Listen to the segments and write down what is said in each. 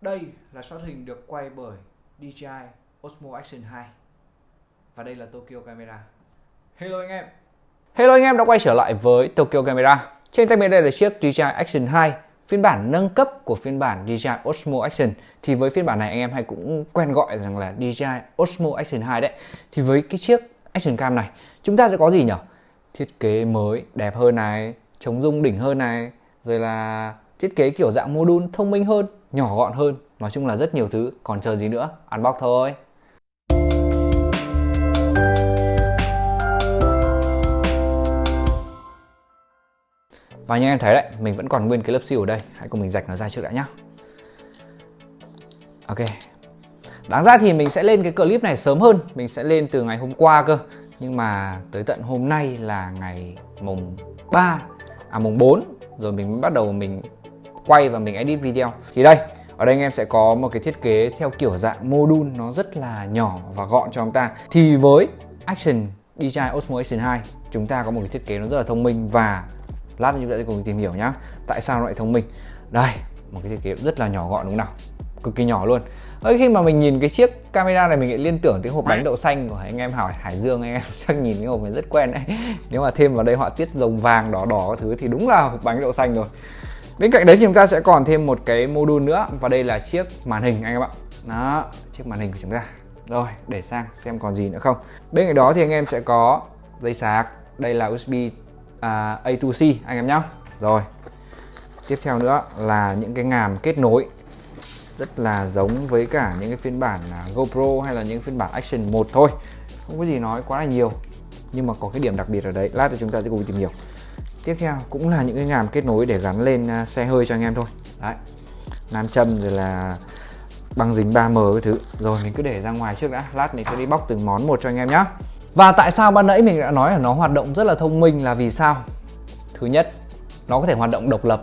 Đây là shot hình được quay bởi DJI Osmo Action 2 Và đây là Tokyo Camera. Hello anh em. Hello anh em đã quay trở lại với Tokyo Camera. Trên tay mình đây là chiếc DJI Action 2 Phiên bản nâng cấp của phiên bản DJI Osmo Action. Thì với phiên bản này anh em hay cũng quen gọi rằng là DJI Osmo Action 2 đấy. Thì với cái chiếc Action Cam này Chúng ta sẽ có gì nhỉ? Thiết kế mới, đẹp hơn này Chống rung đỉnh hơn này Rồi là thiết kế kiểu dạng module thông minh hơn nhỏ gọn hơn. Nói chung là rất nhiều thứ. Còn chờ gì nữa? Unbox thôi. Và như em thấy đấy, mình vẫn còn nguyên cái lớp siêu ở đây. Hãy cùng mình rạch nó ra trước đã nhá. Ok. Đáng ra thì mình sẽ lên cái clip này sớm hơn. Mình sẽ lên từ ngày hôm qua cơ. Nhưng mà tới tận hôm nay là ngày mùng 3 à mùng 4 rồi mình bắt đầu mình quay và mình edit video. Thì đây ở đây anh em sẽ có một cái thiết kế theo kiểu dạng module nó rất là nhỏ và gọn cho chúng ta. Thì với Action DJI Osmo Action 2 chúng ta có một cái thiết kế nó rất là thông minh và lát chúng ta sẽ cùng tìm hiểu nhá tại sao nó lại thông minh. Đây một cái thiết kế rất là nhỏ gọn đúng không nào cực kỳ nhỏ luôn. Ơi, khi mà mình nhìn cái chiếc camera này mình lại liên tưởng tới hộp bánh đậu xanh của anh em hỏi Hải Dương anh em chắc nhìn cái hộp này rất quen đấy. Nếu mà thêm vào đây họa tiết rồng vàng đỏ đỏ các thứ thì đúng là hộp bánh đậu xanh rồi Bên cạnh đấy thì chúng ta sẽ còn thêm một cái module nữa và đây là chiếc màn hình anh em ạ. Đó, chiếc màn hình của chúng ta. Rồi, để sang xem còn gì nữa không. Bên cạnh đó thì anh em sẽ có dây sạc, đây là USB à, A2C anh em nhé. Rồi. Tiếp theo nữa là những cái ngàm kết nối rất là giống với cả những cái phiên bản à, GoPro hay là những phiên bản Action 1 thôi. Không có gì nói quá là nhiều. Nhưng mà có cái điểm đặc biệt ở đấy, lát thì chúng ta sẽ cùng tìm hiểu tiếp theo cũng là những cái ngàm kết nối để gắn lên à, xe hơi cho anh em thôi. Đấy nam châm rồi là băng dính 3M cái thứ. Rồi mình cứ để ra ngoài trước đã. Lát mình sẽ đi bóc từng món một cho anh em nhé và tại sao ban nãy mình đã nói là nó hoạt động rất là thông minh là vì sao? Thứ nhất nó có thể hoạt động độc lập.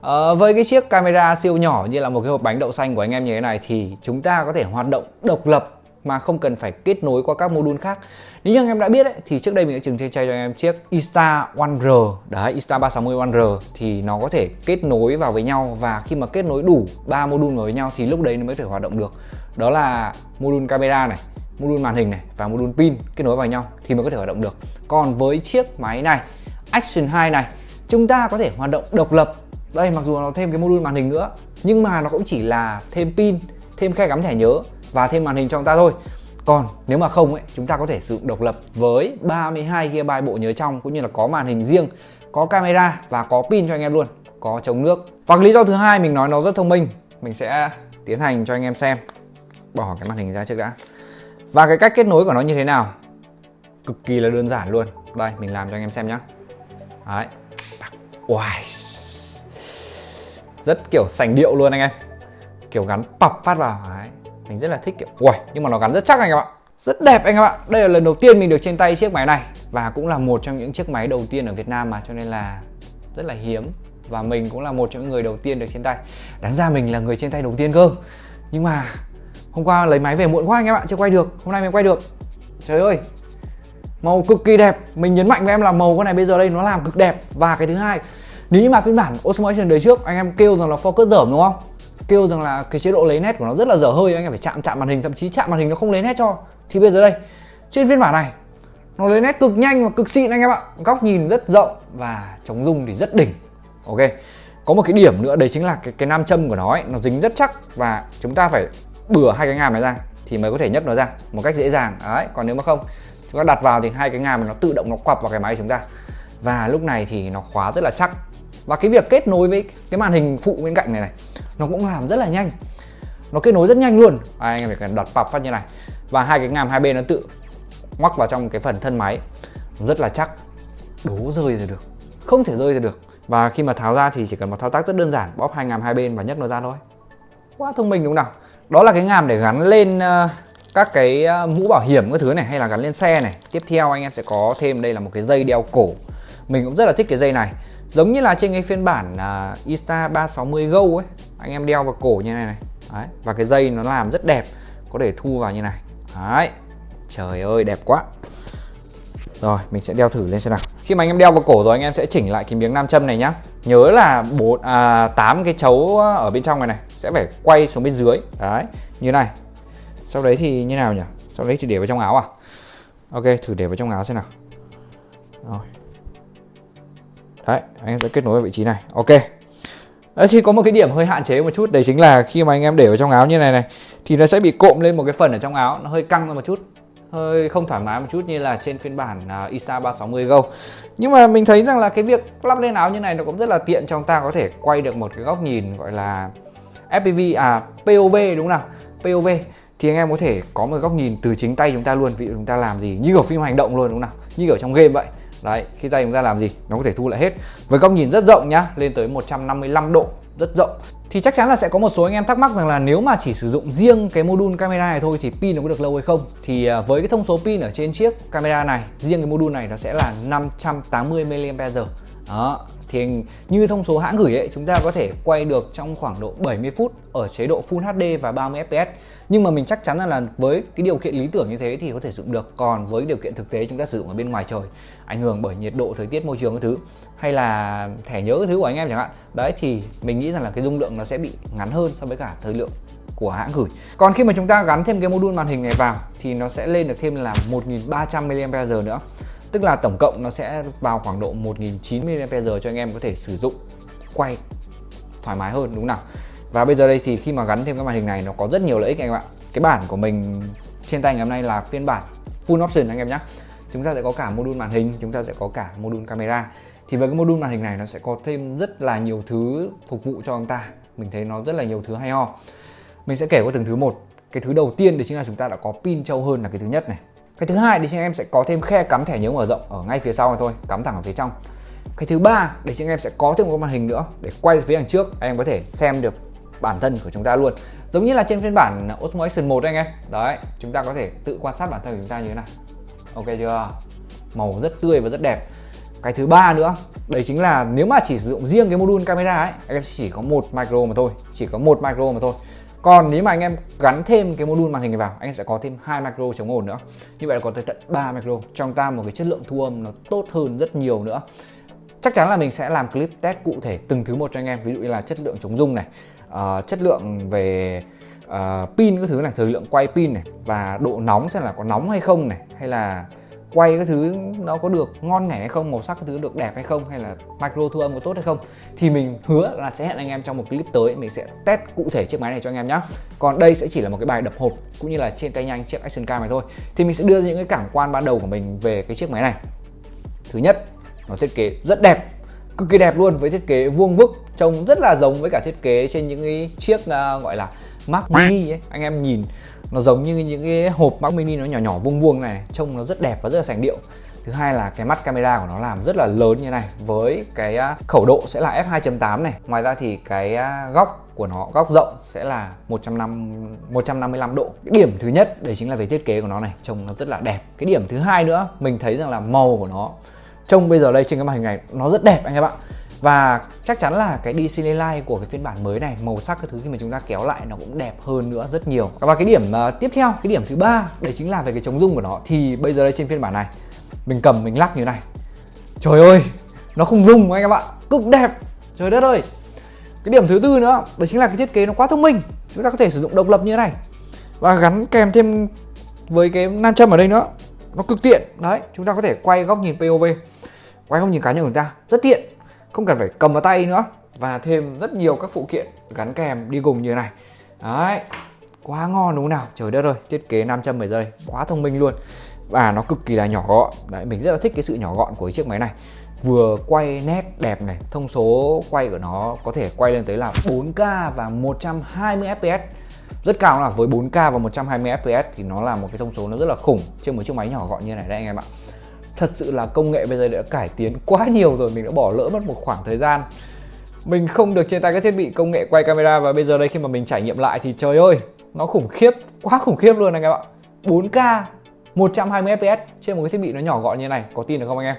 À, với cái chiếc camera siêu nhỏ như là một cái hộp bánh đậu xanh của anh em như thế này thì chúng ta có thể hoạt động độc lập mà không cần phải kết nối qua các module khác. Nếu như anh em đã biết ấy, thì trước đây mình đã từng chơi cho anh em chiếc Insta One R. Đấy Insta 360 One R thì nó có thể kết nối vào với nhau và khi mà kết nối đủ ba module vào với nhau thì lúc đấy nó mới thể hoạt động được. Đó là module camera này module màn hình này và module pin kết nối vào nhau thì mới có thể hoạt động được. Còn với chiếc máy này Action 2 này chúng ta có thể hoạt động độc lập. Đây mặc dù nó thêm cái module màn hình nữa nhưng mà nó cũng chỉ là thêm pin thêm khe cắm thẻ nhớ và thêm màn hình cho chúng ta thôi. Còn nếu mà không ấy, chúng ta có thể sử dụng độc lập với 32 GB bộ nhớ trong, cũng như là có màn hình riêng, có camera và có pin cho anh em luôn, có chống nước. Và lý do thứ hai, mình nói nó rất thông minh, mình sẽ tiến hành cho anh em xem. Bỏ cái màn hình ra trước đã. Và cái cách kết nối của nó như thế nào? Cực kỳ là đơn giản luôn. Đây, mình làm cho anh em xem nhé đấy. Wow. rất kiểu sành điệu luôn anh em. Kiểu gắn pập phát vào. Đấy mình rất là thích kiểu ui nhưng mà nó gắn rất chắc anh em ạ. Rất đẹp anh em ạ. Đây là lần đầu tiên mình được trên tay chiếc máy này và cũng là một trong những chiếc máy đầu tiên ở Việt Nam mà, cho nên là rất là hiếm và mình cũng là một trong những người đầu tiên được trên tay. Đáng ra mình là người trên tay đầu tiên cơ. Nhưng mà hôm qua lấy máy về muộn quá anh em ạ, chưa quay được. Hôm nay mình quay được. Trời ơi, màu cực kỳ đẹp. Mình nhấn mạnh với em là màu con này bây giờ đây nó làm cực đẹp. Và cái thứ hai, nếu mà phiên bản Osmo Action đời trước, anh em kêu rằng là focus dởm, đúng không? Kêu rằng là cái chế độ lấy nét của nó rất là dở hơi anh em phải chạm chạm màn hình thậm chí chạm màn hình nó không lấy nét cho. Thì bây giờ đây trên phiên bản này nó lấy nét cực nhanh và cực xịn anh em ạ. Góc nhìn rất rộng và chống rung thì rất đỉnh. Ok có một cái điểm nữa đấy chính là cái, cái nam châm của nó ấy, nó dính rất chắc và chúng ta phải bừa hai cái ngàm này ra thì mới có thể nhấc nó ra một cách dễ dàng. Đấy còn nếu mà không chúng ta đặt vào thì hai cái ngàm nó tự động nó quặp vào cái máy của chúng ta. Và lúc này thì nó khóa rất là chắc và cái việc kết nối với cái màn hình phụ bên cạnh này này nó cũng làm rất là nhanh. Nó kết nối rất nhanh luôn. À, anh em phải cần đặt pập phát như này. Và hai cái ngàm hai bên nó tự ngoắc vào trong cái phần thân máy. Rất là chắc. Đố rơi ra được. Không thể rơi ra được. Và khi mà tháo ra thì chỉ cần một thao tác rất đơn giản. Bóp hai ngàm hai bên và nhấc nó ra thôi. Quá thông minh đúng không nào? Đó là cái ngàm để gắn lên ờ, các cái ờ, mũ bảo hiểm các thứ này hay là gắn lên xe này. Tiếp theo anh em sẽ có thêm đây là một cái dây đeo cổ. Mình cũng rất là thích cái dây này giống như là trên cái phiên bản uh, Insta 360 Go ấy. Anh em đeo vào cổ như này này. Đấy. và cái dây nó làm rất đẹp có thể thu vào như này. Đấy. trời ơi đẹp quá. Rồi mình sẽ đeo thử lên xem nào. Khi mà anh em đeo vào cổ rồi anh em sẽ chỉnh lại cái miếng nam châm này nhá. Nhớ là bốn à, 8 cái chấu ở bên trong này này sẽ phải quay xuống bên dưới. Đấy như này. Sau đấy thì như nào nhỉ? Sau đấy thì để vào trong áo à? Ok thử để vào trong áo xem nào. Rồi đấy anh em sẽ kết nối vào vị trí này. Ok. Đấy, thì có một cái điểm hơi hạn chế một chút đấy chính là khi mà anh em để vào trong áo như này này thì nó sẽ bị cộm lên một cái phần ở trong áo nó hơi căng ra một chút hơi không thoải mái một chút như là trên phiên bản uh, Insta 360 Go. Nhưng mà mình thấy rằng là cái việc lắp lên áo như này nó cũng rất là tiện cho chúng ta có thể quay được một cái góc nhìn gọi là FPV à POV đúng không nào? POV thì anh em có thể có một góc nhìn từ chính tay chúng ta luôn vì chúng ta làm gì như ở phim hành động luôn đúng không nào? Như ở trong game vậy đấy, khi tay chúng ta làm gì? Nó có thể thu lại hết. Với góc nhìn rất rộng nhá, lên tới 155 độ, rất rộng. Thì chắc chắn là sẽ có một số anh em thắc mắc rằng là nếu mà chỉ sử dụng riêng cái module camera này thôi thì pin nó có được lâu hay không? Thì à, với cái thông số pin ở trên chiếc camera này, riêng cái module này nó sẽ là 580 mAh. Đó thì như thông số hãng gửi ấy, chúng ta có thể quay được trong khoảng độ 70 phút ở chế độ Full HD và 30 fps nhưng mà mình chắc chắn là với cái điều kiện lý tưởng như thế thì có thể dùng được. Còn với điều kiện thực tế chúng ta sử dụng ở bên ngoài trời, ảnh hưởng bởi nhiệt độ, thời tiết, môi trường các thứ, hay là thẻ nhớ thứ của anh em chẳng hạn. Đấy, thì mình nghĩ rằng là cái dung lượng nó sẽ bị ngắn hơn so với cả thời lượng của hãng gửi. Còn khi mà chúng ta gắn thêm cái module màn hình này vào thì nó sẽ lên được thêm là 1300 mAh nữa tức là tổng cộng nó sẽ vào khoảng độ 1090mAh cho anh em có thể sử dụng, quay thoải mái hơn, đúng không nào? Và bây giờ đây thì khi mà gắn thêm cái màn hình này, nó có rất nhiều lợi ích anh em ạ. Cái bản của mình trên tay ngày hôm nay là phiên bản full option anh em nhé chúng ta sẽ có cả module màn hình, chúng ta sẽ có cả module camera. Thì với cái module màn hình này nó sẽ có thêm rất là nhiều thứ phục vụ cho chúng ta. Mình thấy nó rất là nhiều thứ hay ho. Mình sẽ kể qua từng thứ một. Cái thứ đầu tiên thì chính là chúng ta đã có pin trâu hơn là cái thứ nhất này cái thứ hai thì chính em sẽ có thêm khe cắm thẻ nhớ mở rộng ở ngay phía sau này thôi, cắm thẳng ở phía trong. Cái thứ ba thì chính em sẽ có thêm một cái màn hình nữa để quay phía đằng trước, em có thể xem được bản thân của chúng ta luôn. Giống như là trên phiên bản Osmo Action 1 anh em. Đấy, chúng ta có thể tự quan sát bản thân của chúng ta như thế này ok chưa? Màu rất tươi và rất đẹp. Cái thứ ba nữa, đấy chính là nếu mà chỉ sử dụng riêng cái module camera ấy, em chỉ có một micro mà thôi, chỉ có một micro mà thôi còn nếu mà anh em gắn thêm cái module màn hình này vào anh em sẽ có thêm hai micro chống ồn nữa. Như vậy là có tới tận 3 micro trong ta một cái chất lượng thu âm nó tốt hơn rất nhiều nữa. Chắc chắn là mình sẽ làm clip test cụ thể từng thứ một cho anh em ví dụ như là chất lượng chống rung này uh, chất lượng về uh, pin các thứ này thời lượng quay pin này và độ nóng xem là có nóng hay không này hay là quay cái thứ nó có được ngon nghẻ hay không màu sắc cái thứ được đẹp hay không hay là micro thu âm có tốt hay không thì mình hứa là sẽ hẹn anh em trong một clip tới mình sẽ test cụ thể chiếc máy này cho anh em nhé còn đây sẽ chỉ là một cái bài đập hộp cũng như là trên tay nhanh chiếc action cam này thôi. Thì mình sẽ đưa ra những cái cảm quan ban đầu của mình về cái chiếc máy này. Thứ nhất nó thiết kế rất đẹp cực kỳ đẹp luôn với thiết kế vuông vức trông rất là giống với cả thiết kế trên những cái chiếc uh, gọi là Mac Mini ấy. Anh em nhìn nó giống như những cái hộp Mac Mini nó nhỏ nhỏ vuông vuông này, trông nó rất đẹp và rất là sành điệu. Thứ hai là cái mắt camera của nó làm rất là lớn như này, với cái à, khẩu độ sẽ là f2.8 này. Ngoài ra thì cái à, góc của nó, góc rộng sẽ là 150 155 độ. Cái điểm thứ nhất đấy chính là về thiết kế của nó này, trông nó rất là đẹp. Cái điểm thứ hai nữa, mình thấy rằng là màu của nó, trông bây giờ đây trên cái màn hình này, nó rất đẹp anh em ạ và chắc chắn là cái DC Light của cái phiên bản mới này màu sắc cái thứ khi mà chúng ta kéo lại nó cũng đẹp hơn nữa rất nhiều. Và cái điểm uh, tiếp theo cái điểm thứ ba đấy chính là về cái chống rung của nó. Thì bây giờ đây trên phiên bản này mình cầm mình lắc như này. Trời ơi nó không rung anh em ạ. Cực đẹp. Trời đất ơi. Cái điểm thứ tư nữa đấy chính là cái thiết kế nó quá thông minh. Chúng ta có thể sử dụng độc lập như thế này. Và gắn kèm thêm với cái nam châm ở đây nữa. Nó cực tiện. Đấy chúng ta có thể quay góc nhìn POV quay góc nhìn cá nhân của chúng ta. Rất tiện không cần phải cầm vào tay nữa. Và thêm rất nhiều các phụ kiện gắn kèm đi cùng như thế này. Đấy, quá ngon đúng không nào? Trời đất ơi, thiết kế 500 bây giờ quá thông minh luôn. Và nó cực kỳ là nhỏ gọn. Đấy, mình rất là thích cái sự nhỏ gọn của cái chiếc máy này. Vừa quay nét đẹp này, thông số quay của nó có thể quay lên tới là 4K và 120 fps rất cao là, với 4K và 120 fps thì nó là một cái thông số nó rất là khủng. Trên một chiếc máy nhỏ gọn như này đây anh em ạ thật sự là công nghệ bây giờ đã cải tiến quá nhiều rồi, mình đã bỏ lỡ mất một khoảng thời gian. Mình không được trên tay các thiết bị công nghệ quay camera và bây giờ đây khi mà mình trải nghiệm lại thì trời ơi, nó khủng khiếp, quá khủng khiếp luôn anh em ạ. 4K 120 fps trên một cái thiết bị nó nhỏ gọn như này, có tin được không anh em?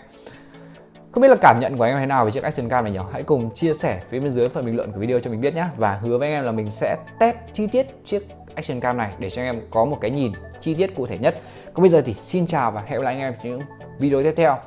Không biết là cảm nhận của anh em thế nào về chiếc Action Cam này nhỉ? Hãy cùng chia sẻ phía bên dưới phần bình luận của video cho mình biết nhé. Và hứa với anh em là mình sẽ test chi tiết chiếc Action Cam này để cho anh em có một cái nhìn chi tiết cụ thể nhất. Còn bây giờ thì xin chào và hẹn gặp lại anh em trong những video tiếp theo.